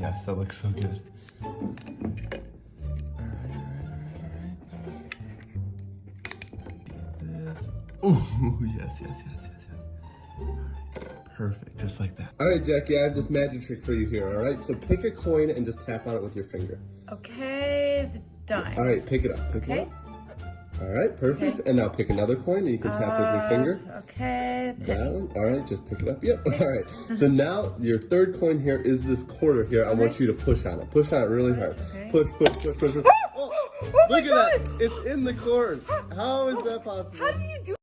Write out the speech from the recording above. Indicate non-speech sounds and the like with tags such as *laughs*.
Yes, that looks so good. All right, all right, all right, all right. This. Oh, yes, yes, yes, yes, yes. Perfect, just like that. All right, Jackie, I have this magic trick for you here, all right? So pick a coin and just tap on it with your finger. Okay, the dime. All right, pick it up, pick it Okay. up. All right, perfect. Okay. And now pick another coin and you can tap with your Uh, finger. Okay. one. All right, just pick it up. Yep. *laughs* All right. So now your third coin here is this quarter here. I want you to push on it. Push on it really hard. Okay. Push, push, push, push, push. *gasps* Oh, Oh look at that. It's in the corn. *gasps* How is that possible? How do you do